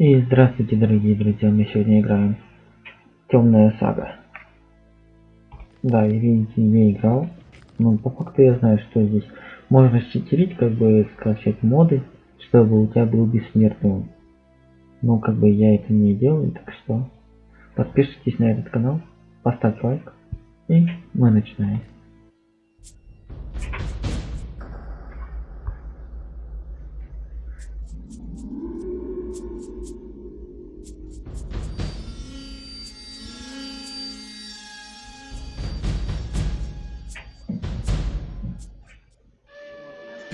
И здравствуйте, дорогие друзья, мы сегодня играем Темная сага. Да, и видите, не играл. Но по факту я знаю, что здесь можно читерить, как бы скачать моды, чтобы у тебя был бессмертный. Но как бы я это не делаю, так что подпишитесь на этот канал, поставьте лайк, и мы начинаем.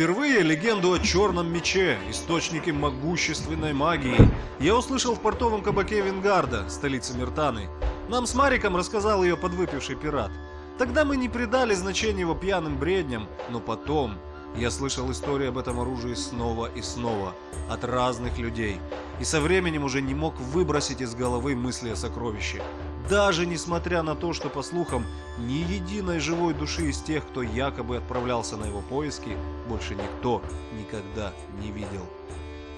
Впервые легенду о черном мече, источнике могущественной магии, я услышал в портовом кабаке Венгарда, столице Миртаны. Нам с Мариком рассказал ее подвыпивший пират. Тогда мы не придали значения его пьяным бредням, но потом я слышал истории об этом оружии снова и снова, от разных людей, и со временем уже не мог выбросить из головы мысли о сокровище. Даже несмотря на то, что, по слухам, ни единой живой души из тех, кто якобы отправлялся на его поиски, больше никто никогда не видел.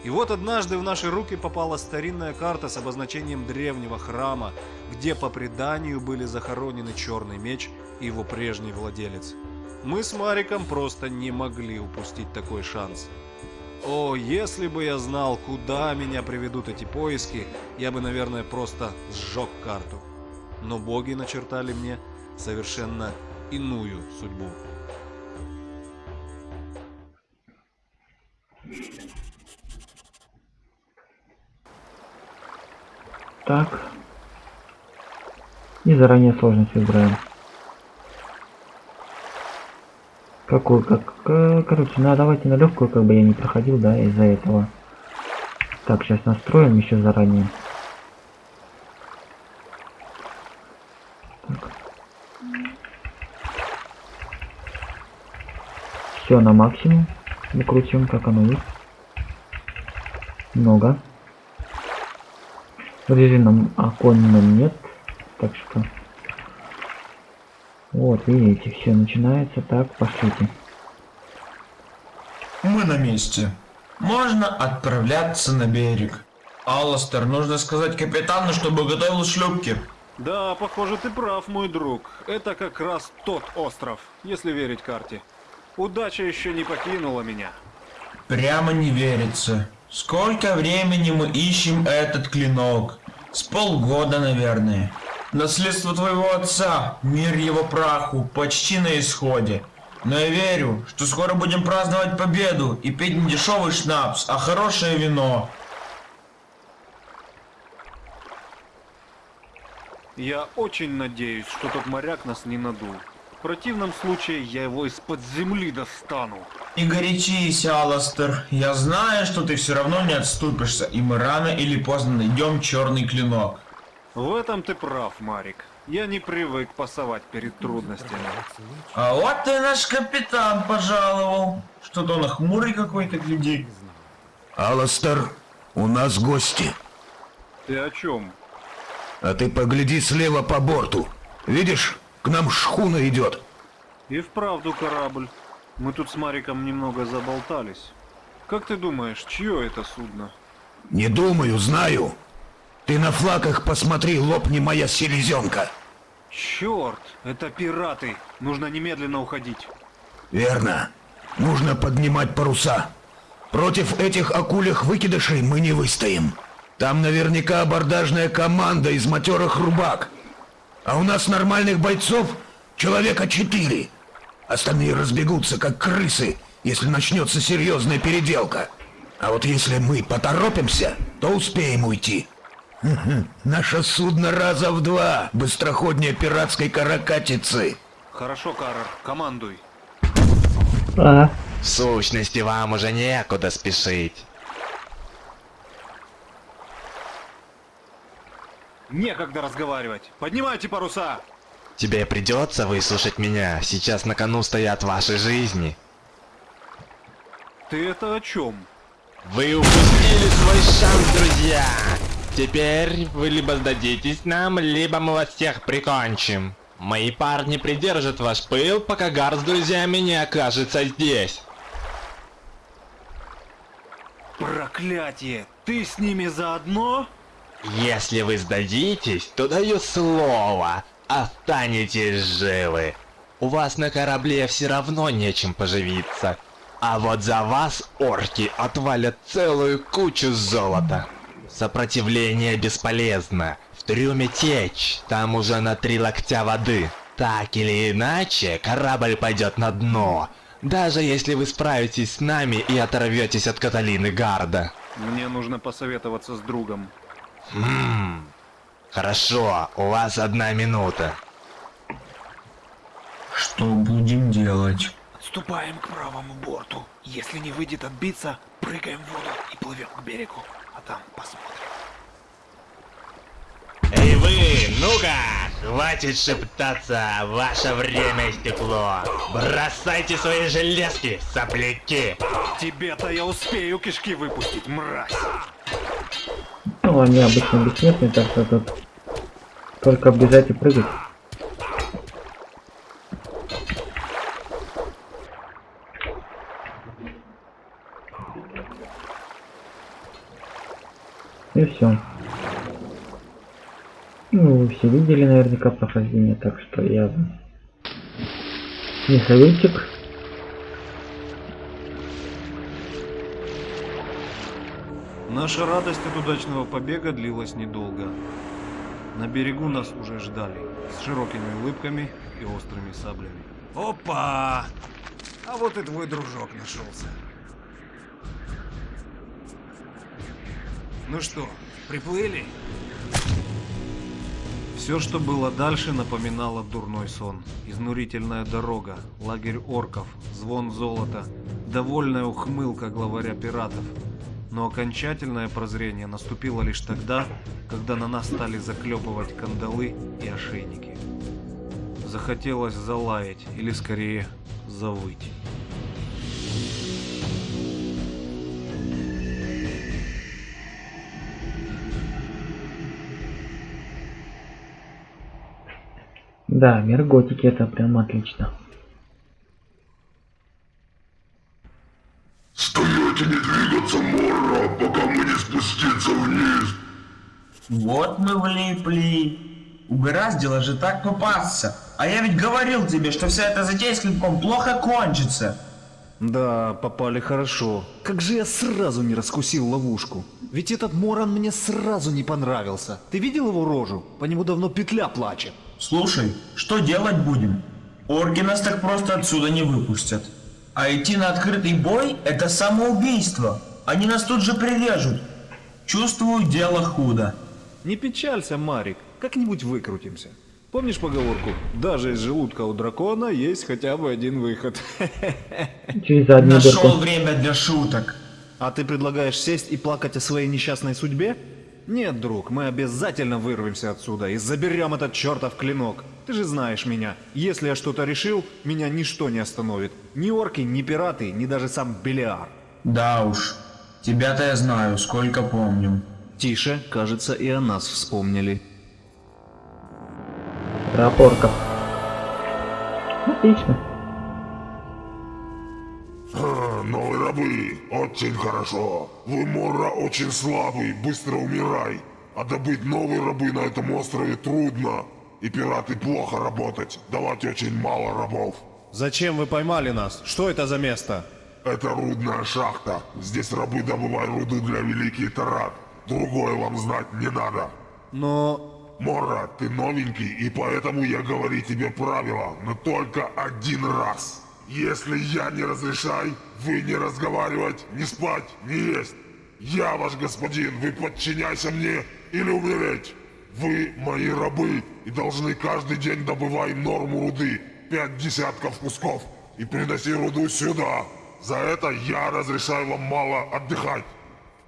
И вот однажды в наши руки попала старинная карта с обозначением древнего храма, где по преданию были захоронены черный меч и его прежний владелец. Мы с Мариком просто не могли упустить такой шанс. О, если бы я знал, куда меня приведут эти поиски, я бы, наверное, просто сжег карту но боги начертали мне совершенно иную судьбу. Так. И заранее сложность выбираем. Какую, как, короче, ну давайте на легкую, как бы я не проходил, да, из-за этого. Так, сейчас настроим еще заранее. Все на максимум. Накрутим, как оно есть. Много. В режимном оконном нет. Так что... Вот, видите, все начинается. Так, пошлите. Мы на месте. Можно отправляться на берег. Алластер, нужно сказать капитану, чтобы готовил шлюпки. Да, похоже, ты прав, мой друг. Это как раз тот остров, если верить карте. Удача еще не покинула меня. Прямо не верится. Сколько времени мы ищем этот клинок? С полгода, наверное. Наследство твоего отца, мир его праху, почти на исходе. Но я верю, что скоро будем праздновать победу и пить не дешевый шнапс, а хорошее вино. Я очень надеюсь, что тот моряк нас не надул. В противном случае я его из-под земли достану. Не горячись, Аластер. Я знаю, что ты все равно не отступишься, и мы рано или поздно найдем черный клинок. В этом ты прав, Марик. Я не привык пасовать перед трудностями. А вот ты наш капитан пожаловал. Что-то он хмурый какой-то, гляди. Аластер, у нас гости. Ты о чем? А ты погляди слева по борту. Видишь? К нам шхуна идет. И вправду корабль. Мы тут с Мариком немного заболтались. Как ты думаешь, чье это судно? Не думаю, знаю. Ты на флаках посмотри, лопни моя селезенка. Черт, это пираты. Нужно немедленно уходить. Верно. Нужно поднимать паруса. Против этих акулях выкидышей мы не выстоим. Там наверняка абордажная команда из матерых рубак. А у нас нормальных бойцов человека четыре. Остальные разбегутся, как крысы, если начнется серьезная переделка. А вот если мы поторопимся, то успеем уйти. Наше судно раза в два быстроходнее пиратской каракатицы. Хорошо, Карр, командуй. А. В сущности, вам уже некуда спешить. Некогда разговаривать. Поднимайте паруса! Тебе придется выслушать меня. Сейчас на кону стоят ваши жизни. Ты это о чем? Вы упустили свой шанс, друзья! Теперь вы либо сдадитесь нам, либо мы вас всех прикончим. Мои парни придержат ваш пыл, пока Гар с друзьями не окажется здесь. Проклятие! Ты с ними заодно? Если вы сдадитесь, то даю слово, останетесь живы. У вас на корабле все равно нечем поживиться. А вот за вас орки отвалят целую кучу золота. Сопротивление бесполезно. В трюме течь, там уже на три локтя воды. Так или иначе, корабль пойдет на дно. Даже если вы справитесь с нами и оторветесь от Каталины Гарда. Мне нужно посоветоваться с другом. Хм. Хорошо, у вас одна минута. Что будем делать? Отступаем к правому борту. Если не выйдет отбиться, прыгаем в воду и плывем к берегу. А там посмотрим. Эй вы, ну-ка! Хватит шептаться, ваше время истекло. Бросайте свои железки, сопляки. Тебе-то я успею кишки выпустить, мразь. Ну, они обычно бессмертные, так что тут только бежать и прыгать. И все. Ну, вы все видели наверняка прохождение, так что я не советчик. Наша радость от удачного побега длилась недолго. На берегу нас уже ждали, с широкими улыбками и острыми саблями. Опа! А вот и твой дружок нашелся. Ну что, приплыли? Все, что было дальше, напоминало дурной сон. Изнурительная дорога, лагерь орков, звон золота, довольная ухмылка главаря пиратов. Но окончательное прозрение наступило лишь тогда, когда на нас стали заклепывать кандалы и ошейники. Захотелось залаять, или скорее завыть. Да, мир готики это прям отлично. Вот мы влипли. Угораздило же так попасться. А я ведь говорил тебе, что вся эта затея с клинком плохо кончится. Да, попали хорошо. Как же я сразу не раскусил ловушку. Ведь этот Моран мне сразу не понравился. Ты видел его рожу? По нему давно петля плачет. Слушай, что делать будем? Орки нас так просто отсюда не выпустят. А идти на открытый бой – это самоубийство. Они нас тут же прирежут. Чувствую, дело худо. Не печалься, Марик. Как-нибудь выкрутимся. Помнишь поговорку? Даже из желудка у дракона есть хотя бы один выход. Через Нашел дырку. время для шуток. А ты предлагаешь сесть и плакать о своей несчастной судьбе? Нет, друг, мы обязательно вырвемся отсюда и заберем этот чертов клинок. Ты же знаешь меня. Если я что-то решил, меня ничто не остановит. Ни орки, ни пираты, ни даже сам Белиар. Да уж, тебя-то я знаю, сколько помню. Тише, кажется, и о нас вспомнили. Про порков. Отлично. Новые рабы, очень хорошо. Вы, Морра, очень слабый, быстро умирай. А добыть новые рабы на этом острове трудно. И пираты плохо работать, давать очень мало рабов. Зачем вы поймали нас? Что это за место? Это рудная шахта. Здесь рабы добывают руды для Великий Тарат. Другое вам знать не надо. Но... Мора, ты новенький, и поэтому я говорю тебе правила, но только один раз. Если я не разрешаю, вы не разговаривать, не спать, не есть. Я ваш господин, вы подчиняйся мне или умереть. Вы мои рабы и должны каждый день добывать норму руды, пять десятков кусков, и приноси руду сюда. За это я разрешаю вам мало отдыхать.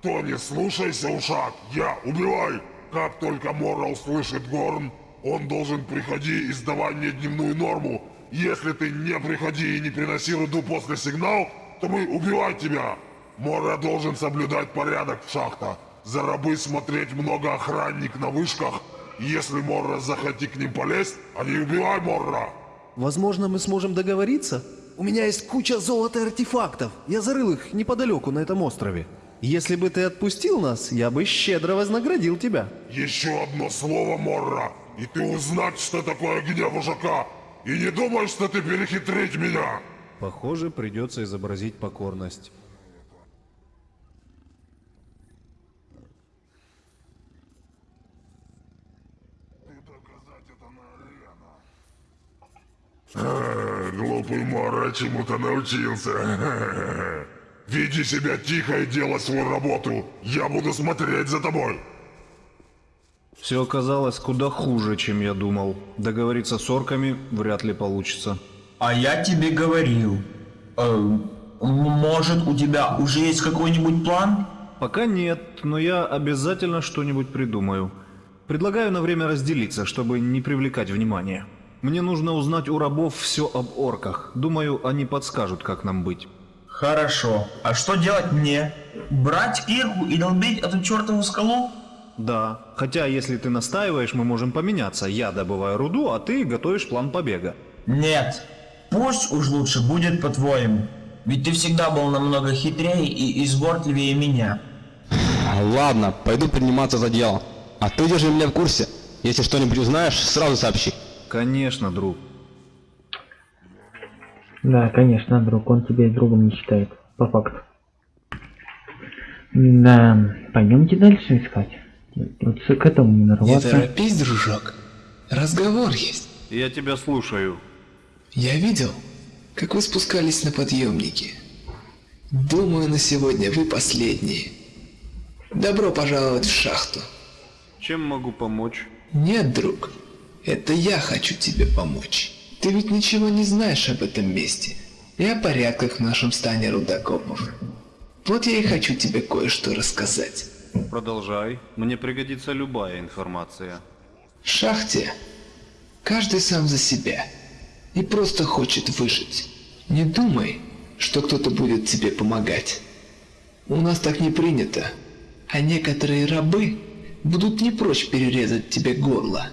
Кто не слушайся, ушак, я убивай. Как только Мора услышит Горн, он должен приходи и сдавай мне дневную норму. Если ты не приходи и не приноси руду после сигнал, то мы убивать тебя. Мора должен соблюдать порядок в шахта. За рабы смотреть много охранник на вышках. Если Морра захоти к ним полезть, не убивай Морра. Возможно, мы сможем договориться? У меня есть куча золота артефактов. Я зарыл их неподалеку на этом острове. Если бы ты отпустил нас, я бы щедро вознаградил тебя. Еще одно слово, Морра, и ты узнать, что такое гнев вожака. И не думай, что ты перехитрить меня. Похоже, придется изобразить покорность. Э, Глупый Морра чему-то научился. Веди себя тихо и делай свою работу. Я буду смотреть за тобой. Все оказалось куда хуже, чем я думал. Договориться с орками вряд ли получится. А я тебе говорил. Э, может, у тебя уже есть какой-нибудь план? Пока нет, но я обязательно что-нибудь придумаю. Предлагаю на время разделиться, чтобы не привлекать внимания. Мне нужно узнать у рабов все об орках. Думаю, они подскажут, как нам быть. Хорошо. А что делать мне? Брать кирку и долбить эту чертову скалу? Да, хотя если ты настаиваешь, мы можем поменяться. Я добываю руду, а ты готовишь план побега. Нет. Пусть уж лучше будет по-твоему. Ведь ты всегда был намного хитрее и изворотливее меня. Ладно, пойду приниматься за дело. А ты держи меня в курсе. Если что-нибудь узнаешь, сразу сообщи. Конечно, друг. Да, конечно, друг, он тебя и другом не считает, по факту. Да, пойдемте дальше искать. Вот к этому не Не нарваться. торопись, дружок. Разговор есть. Я тебя слушаю. Я видел, как вы спускались на подъемнике. Думаю, на сегодня вы последние. Добро пожаловать в шахту. Чем могу помочь? Нет, друг, это я хочу тебе помочь. Ты ведь ничего не знаешь об этом месте и о порядках в нашем стане рудокопов. Вот я и хочу тебе кое-что рассказать. Продолжай. Мне пригодится любая информация. В шахте каждый сам за себя и просто хочет выжить. Не думай, что кто-то будет тебе помогать. У нас так не принято, а некоторые рабы будут не прочь перерезать тебе горло,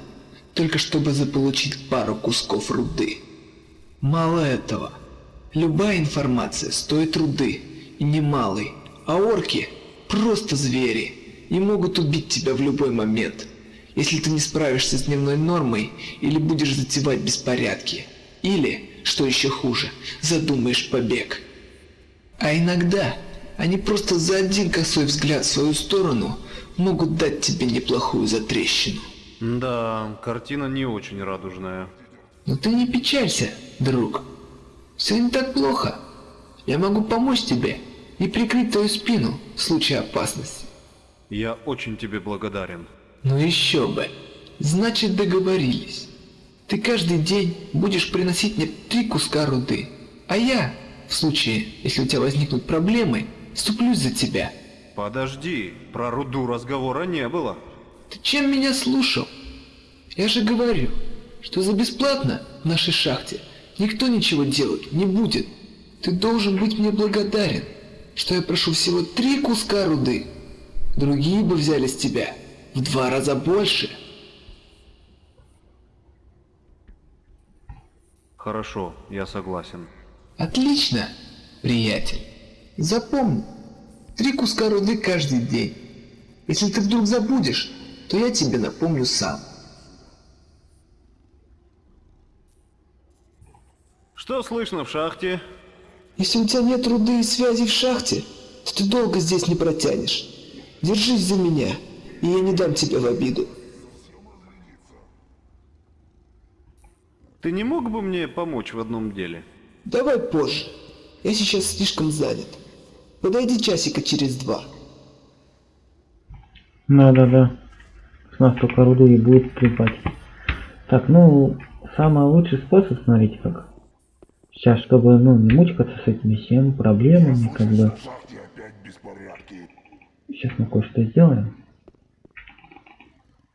только чтобы заполучить пару кусков руды. Мало этого, любая информация стоит руды, и немалой, а орки просто звери и могут убить тебя в любой момент, если ты не справишься с дневной нормой или будешь затевать беспорядки, или, что еще хуже, задумаешь побег. А иногда они просто за один косой взгляд в свою сторону могут дать тебе неплохую затрещину. Да, картина не очень радужная. Но ты не печалься, друг. Все не так плохо. Я могу помочь тебе и прикрыть твою спину в случае опасности. Я очень тебе благодарен. Ну еще бы. Значит договорились. Ты каждый день будешь приносить мне три куска руды, а я, в случае, если у тебя возникнут проблемы, вступлюсь за тебя. Подожди, про руду разговора не было. Ты чем меня слушал? Я же говорю, что за бесплатно в нашей шахте никто ничего делать не будет. Ты должен быть мне благодарен, что я прошу всего три куска руды. Другие бы взяли с тебя в два раза больше. Хорошо, я согласен. Отлично, приятель. Запомни, три куска руды каждый день. Если ты вдруг забудешь, то я тебе напомню сам. Что слышно в шахте? Если у тебя нет руды и связи в шахте, то ты долго здесь не протянешь. Держись за меня, и я не дам тебя в обиду. Ты не мог бы мне помочь в одном деле? Давай позже. Я сейчас слишком занят. Подойди часика через два. Да-да-да. Нас только руды и будет трепать. Так, ну, самый лучший способ, смотрите как. Сейчас, чтобы, ну, не мучкаться с этими всеми проблемами, как бы. Сейчас мы кое-что сделаем.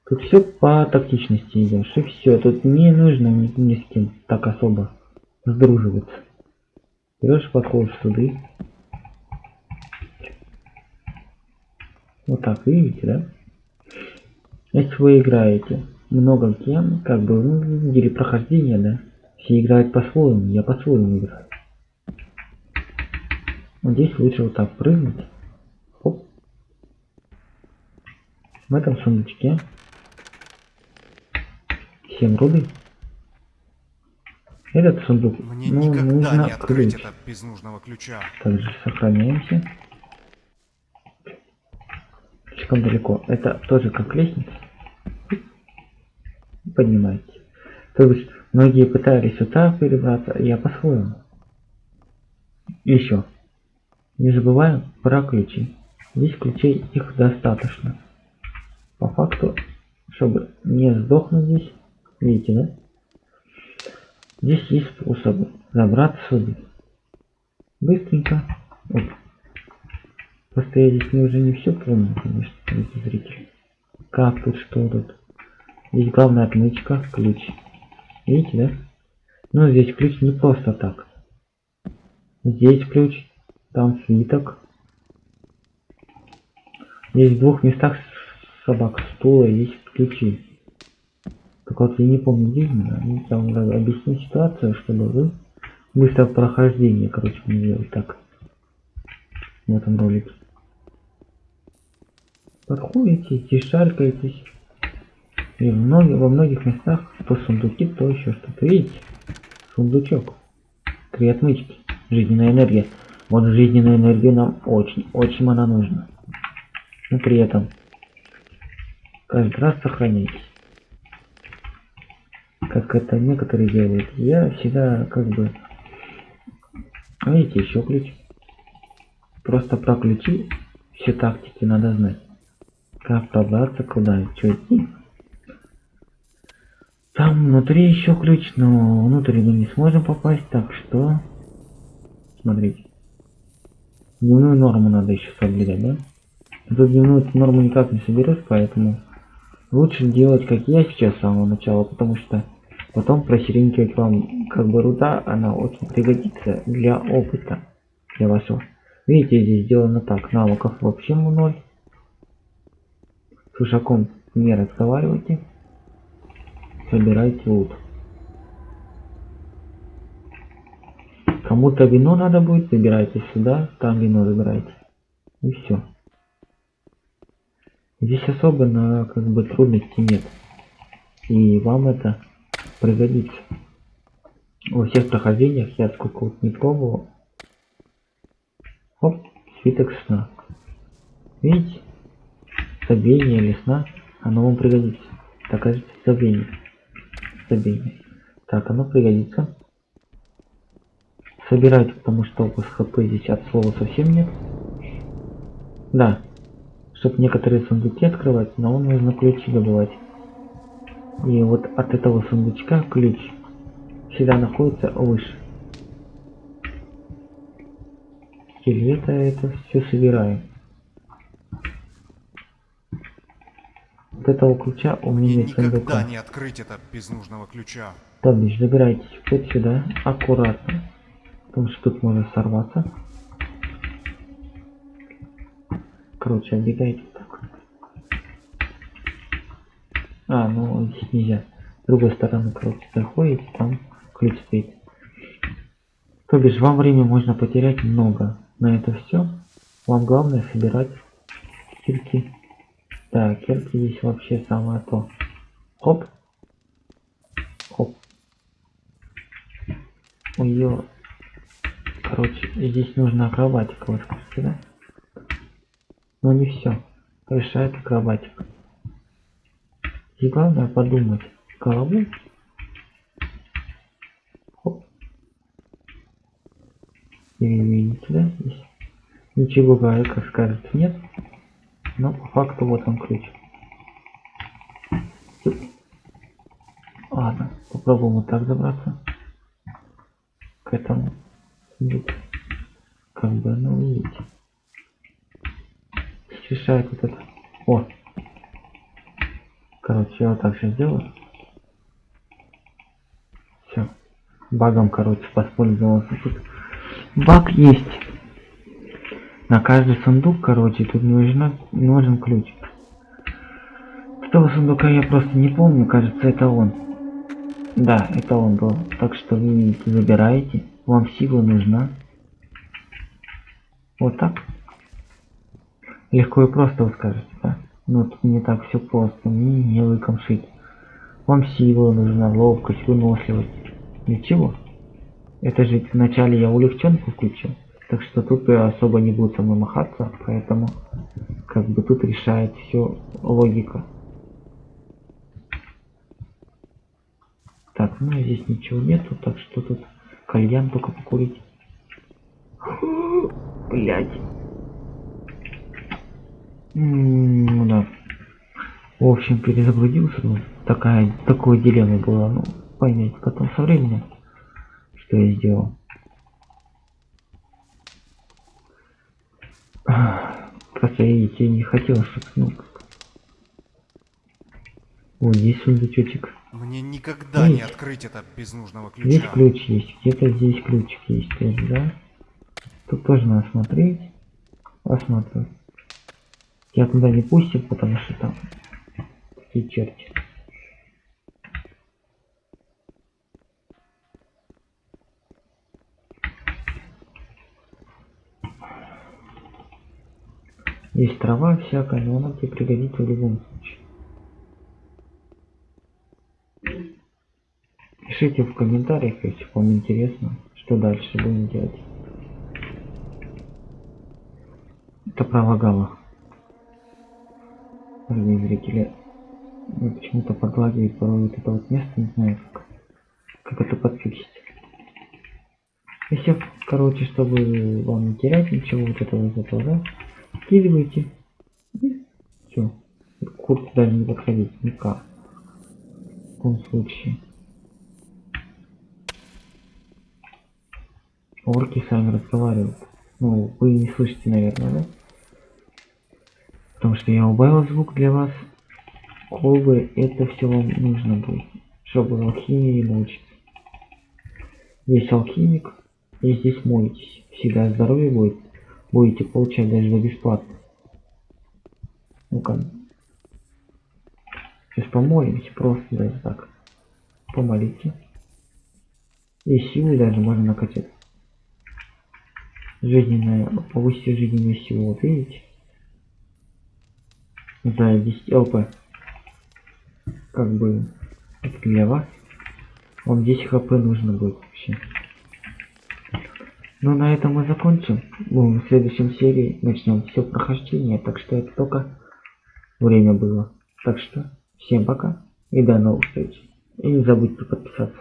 Тут все по тактичности идешь, и все. Тут не нужно ни, ни с кем так особо сдруживаться. Берешь, подходишь суды. Вот так, видите, да? Если вы играете много кем, как бы, ну, или прохождение, да? Все играют по-своему, я по-своему играю. Вот здесь лучше вот так прыгнуть. Хоп. В этом сундучке 7 руды. Этот сундук, Мне ну, нужно не открыть ключ. это без нужного ключа. Также сохраняемся. Слишком далеко. Это тоже как лестница. Поднимаете. То есть многие пытались сюда перебраться, я по-своему. Еще. Не забываем про ключи. Здесь ключей их достаточно. По факту, чтобы не сдохнуть здесь, видите, да? Здесь есть способы забраться сюда. Быстренько. Оп. Просто я здесь не уже не все помню, конечно, зрители. Как тут, что тут. Здесь главная отмычка, ключ. Видите, да? Но здесь ключ не просто так. Здесь ключ, там свиток. Здесь в двух местах собак стула есть ключи. Так вот, я не помню где именно. Ну, Там надо объяснить ситуацию, чтобы вы быстро прохождение, короче, не делать так. В этом ролике. Подходите, тишаркаетесь. И в многих, во многих местах то сундуки, то еще что-то. Видите? Сундучок. Три отмычки. Жизненная энергия. Вот жизненная энергия нам очень, очень она нужна. Но при этом каждый раз сохраняйтесь. Как это некоторые делают. Я всегда как бы... Видите, еще ключ. Просто про ключи все тактики надо знать. Как пробраться, куда, что идти. Там внутри еще ключ, но внутрь мы не сможем попасть, так что... Смотрите. Дневную норму надо еще соблюдать, да? Тут дневную норму никак не соберешь, поэтому лучше делать, как я сейчас с самого начала, потому что потом просеренькивать вам как бы руда, она очень пригодится для опыта, для вашего. Видите, здесь сделано так, навыков вообще ноль. С ушаком не разговаривайте. Собирайте лут. Кому-то вино надо будет, забирайте сюда, там вино забирайте. И все. Здесь особо на как бы трудности нет. И вам это пригодится. Во всех прохождениях я сколько вот не пробовал. Оп, свиток сна. Видите? Забвение или сна, оно вам пригодится. Докажите забвение. Забвение. Так, оно пригодится. Собирайте, потому что у вас хп здесь от слова совсем нет. Да. Чтобы некоторые сундуки открывать, но вам нужно ключи добывать. И вот от этого сундучка ключ всегда находится выше. Или это, это все собираем. Вот этого ключа у меня нет сундука. никогда не открыть это без нужного ключа. То бишь, забирайтесь вот сюда, аккуратно. Потому что тут может сорваться. Короче, отбегайте вот так. А, ну здесь нельзя. С другой стороны, короче, заходите, там ключ стоит. То бишь, вам время можно потерять много. На это все. Вам главное собирать кирки. Да, кирки здесь вообще самое то. Хоп. Хоп. Ой, Короче, здесь нужна акробатика, вы скажете, да? Но не все. Решает акробатика. И главное подумать. Головой. Хоп. И видите, да? Здесь ничего как скажется, нет. Но по факту вот он ключ. Ладно, попробуем вот так забраться. К этому. Как бы, ну видите. Решает вот это. О! Короче, я вот так сейчас сделаю. Все. Багом, короче, воспользовался тут. Баг есть. На каждый сундук, короче, тут нужно, нужен ключ. Этого сундука я просто не помню, кажется, это он. Да, это он был. Так что вы забираете. Вам сила нужна. Вот так. Легко и просто вы скажете, да? Но тут не так все просто, мне не лыком шить. Вам сила нужна, ловкость, выносливость. Для чего? Это же вначале я улегченку включил. Так что тут и особо не будет со мной махаться, поэтому как бы тут решает все логика. Так, ну здесь ничего нету, так что тут кальян только покурить. Блять. Ну да. В общем, перезагрузился, ну, такая, такое дилемма была, ну, поймете потом со временем, что я сделал. Просто видите, не хотел, чтобы, ну, вот здесь сундучочек. Мне никогда не Есть. открыть это без нужного Здесь ключа. ключ есть, где-то здесь ключик есть тоже, да? Тут тоже надо смотреть. Осматривать. Я туда не пустил, потому что там такие черти. Есть трава всякая, но она тебе пригодится в любом случае. Пишите в комментариях, если вам интересно, что дальше будем делать. Это пролагало. Дорогие зрители, почему-то подлагивает порой вот это вот место, не знаю как, как это подфиксить. Если, короче, чтобы вам не терять ничего вот этого из этого, да, скидывайте. Все. К курсу даже не подходить никак. В таком случае. Орки сами разговаривают. Ну, вы не слышите, наверное, да? Потому что я убавил звук для вас. Колбы, это все вам нужно будет, чтобы алхимии научиться. Есть алхимик, и здесь моетесь. Всегда здоровье будет. Будете получать даже за бесплатно. Ну-ка. Сейчас помолимся, просто даже так. Помолите. И силы даже можно накачать жизненная, повысить жизненную силу, вот видите? За 10 ЛП. Как бы это для вас. Вам 10 хп нужно будет вообще. Ну на этом мы закончим. Ну, в следующем серии начнем все прохождение, так что это только время было. Так что всем пока и до новых встреч. И не забудьте подписаться.